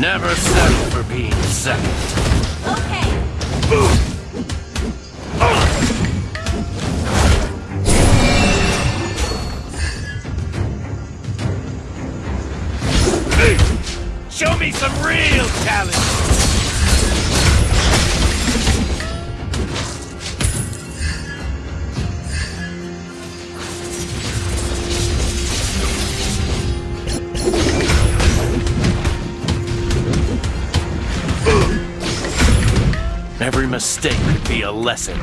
Never settle for being second. Okay. Boom! Hey. Show me some real talent! be a lesson.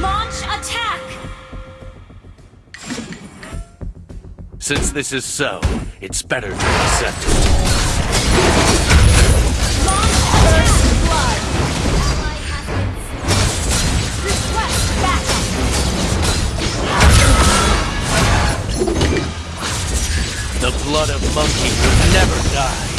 Launch attack! Since this is so, it's better to accept it. The blood of monkey will never die.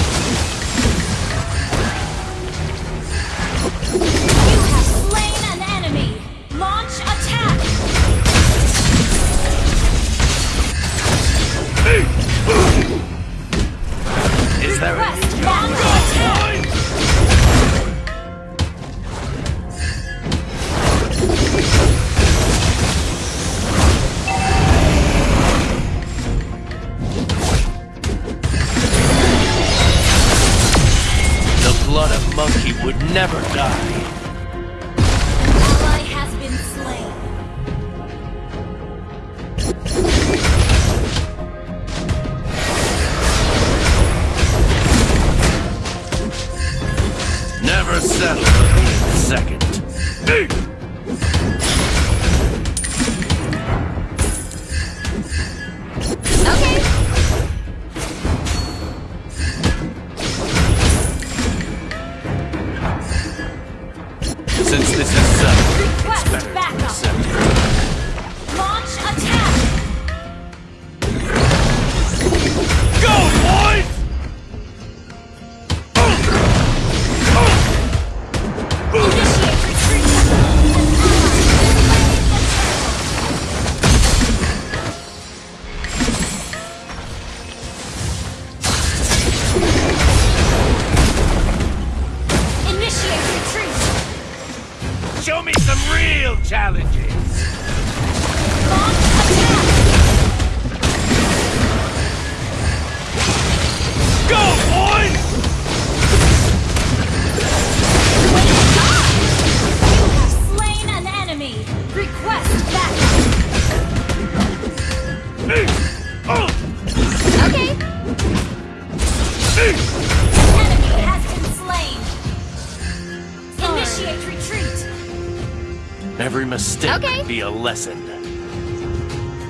Every mistake okay. be a lesson.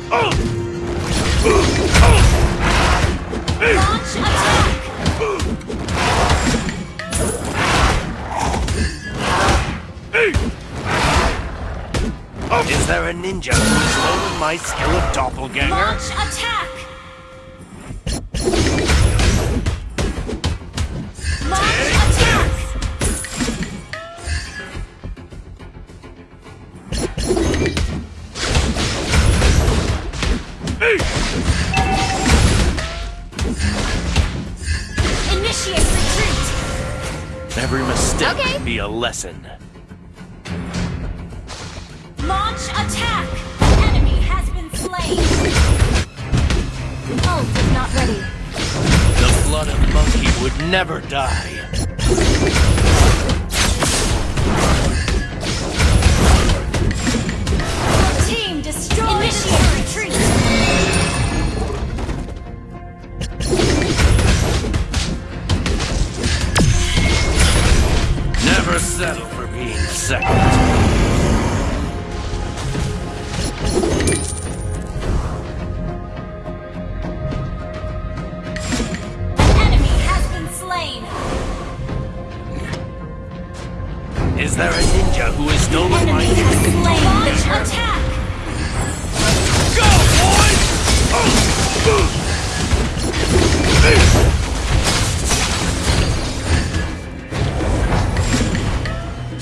Launch attack! Is there a ninja who's stolen my skill of doppelganger? Launch attack! Initiate retreat! Every mistake okay. be a lesson. Launch attack! Enemy has been slain! Pulse is not ready. The blood of monkey would never die. Team destroyed. Initiate retreat! settle for being second. Is there a ninja who is no my Enemy has Attack! Go, boys! Oh.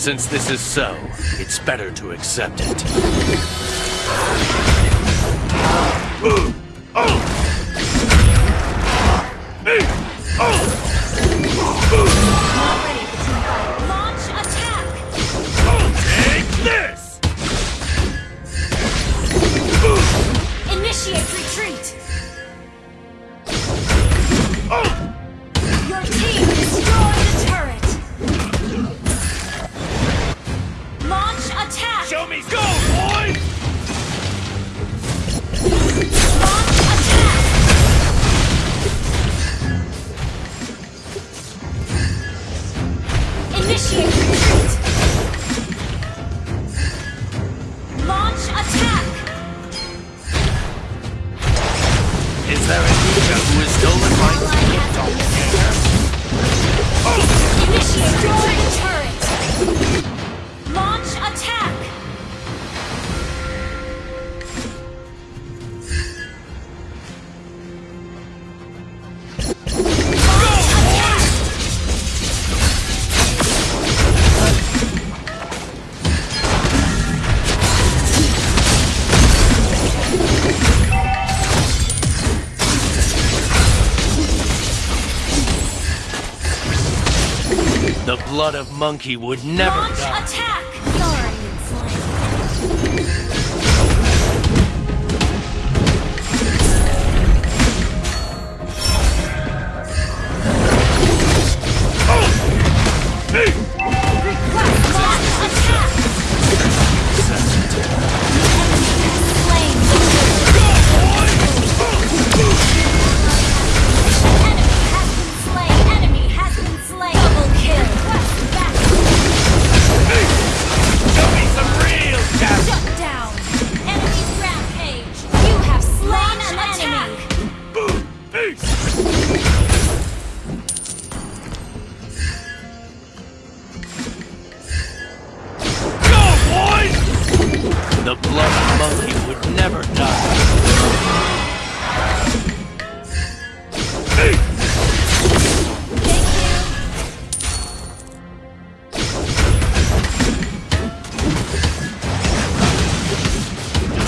Since this is so, it's better to accept it. 现实。blood of monkey would never Launch die. attack!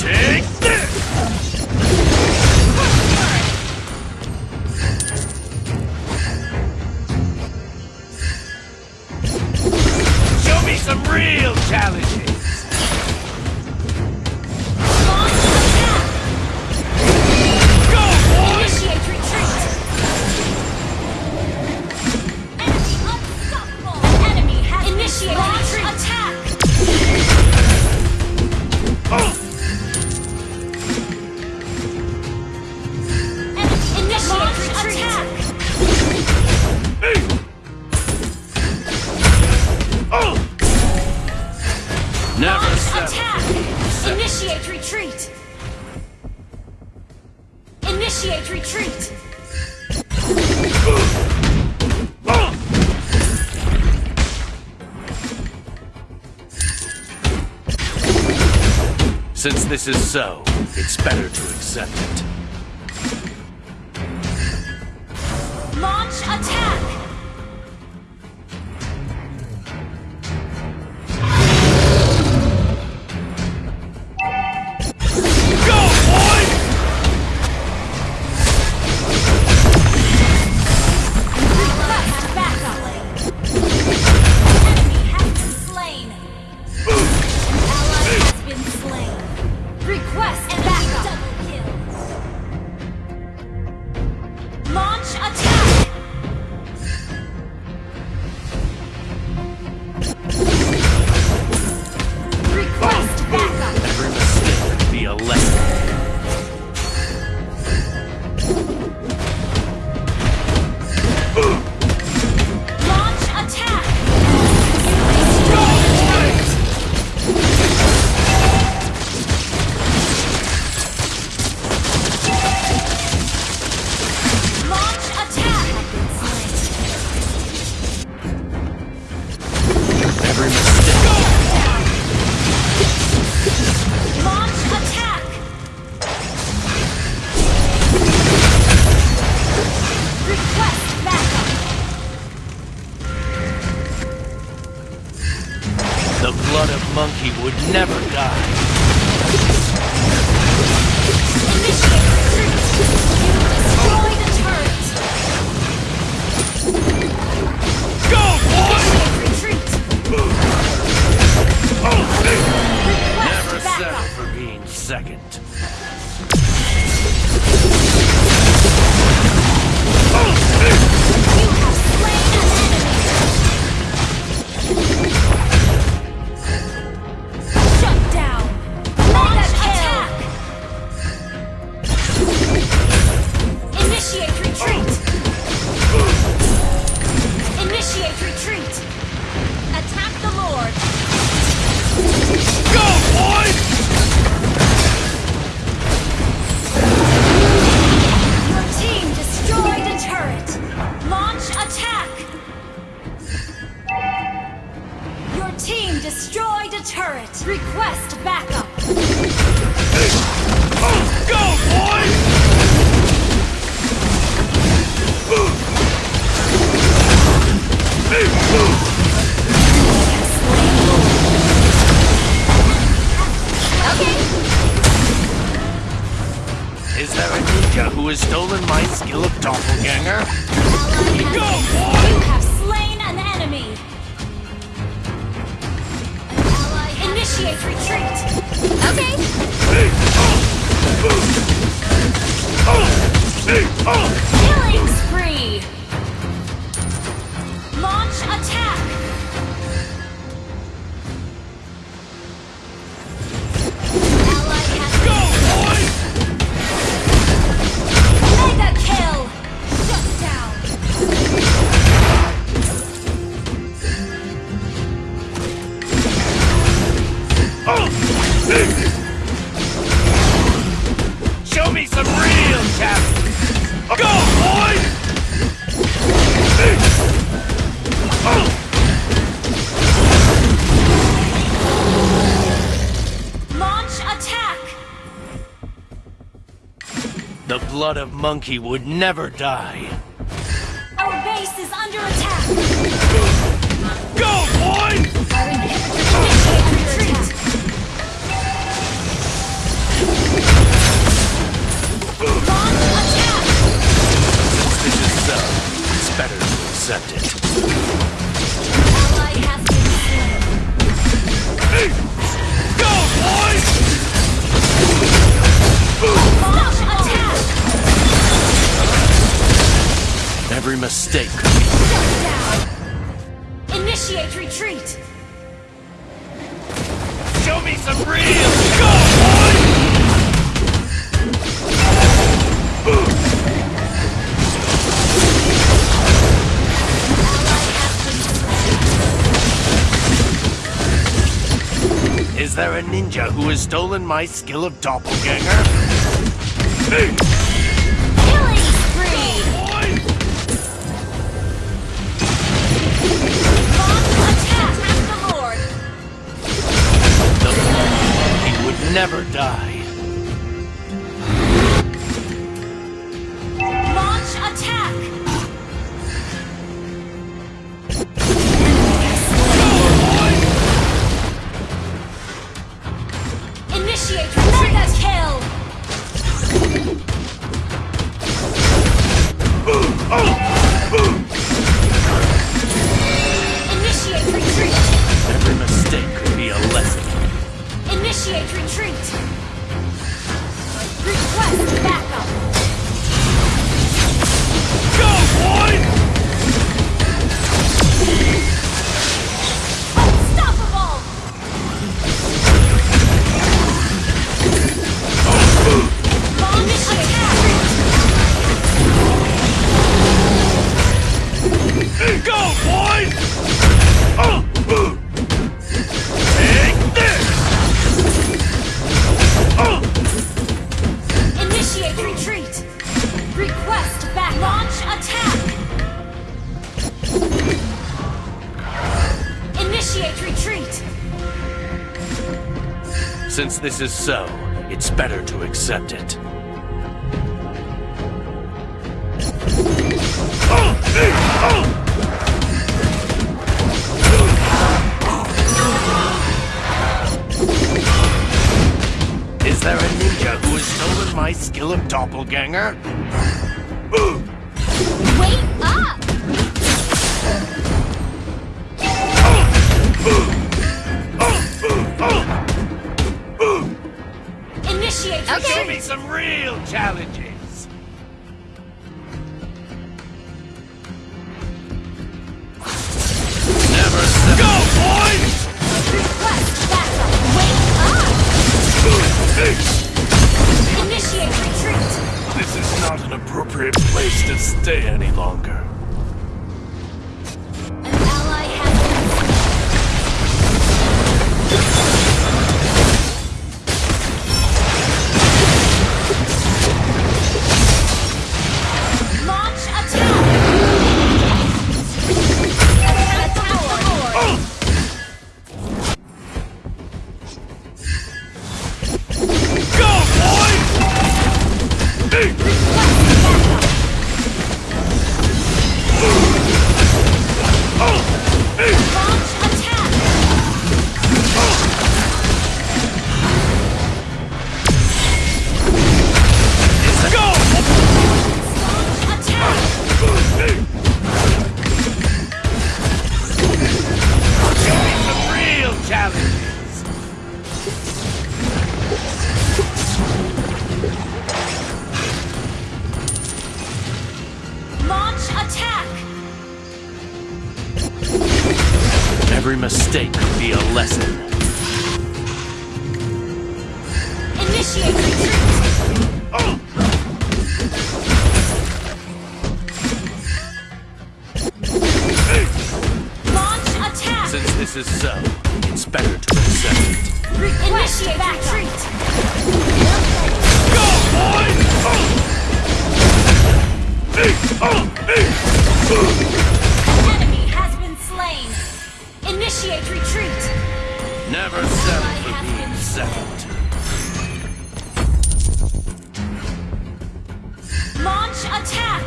Six. Since this is so, it's better to accept it. Is there a ninja who has stolen my skill of doppelganger? Go, boy! You have slain an enemy. Initiate retreat. Okay. Killing spree. Launch attack. The of monkey would never die. Our base is under attack! Go, boy! Our inhibitor initiate retreat! Launch attack! This is so. It's better to accept it. Every mistake. Shut down! Initiate retreat! Show me some real. Go, boy! Is there a ninja who has stolen my skill of doppelganger? Killing never die. Launch attack! Initiate mega kill! Initiate Initiate retreat! Request backup! Go, boy! Unstoppable! Attack! Go, boy! this is so, it's better to accept it. Is there a ninja who has stolen my skill of doppelganger? Initiate Show me some real challenges. Never. Go, boys! Request backup! Wait up! Initiate retreat! This is not an appropriate place to stay any longer. This is so, it's better to accept it. Initiate retreat! Go, boys! Enemy has been slain! Initiate retreat! Never settle for being second. Launch attack!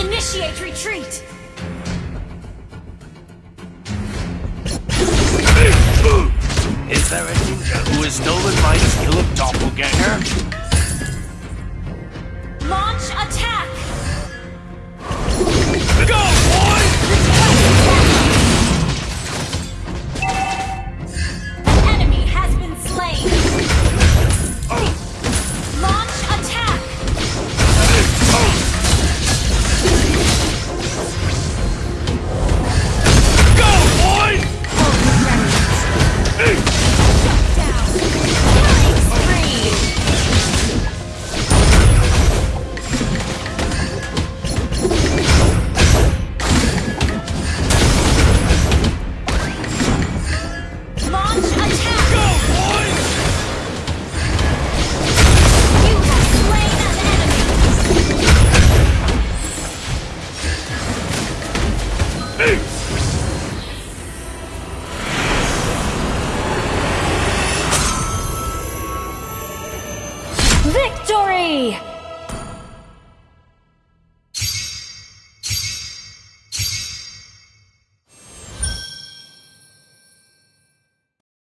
Initiate retreat! Is there a ninja who has stolen my skill of doppelganger? Launch attack! Go,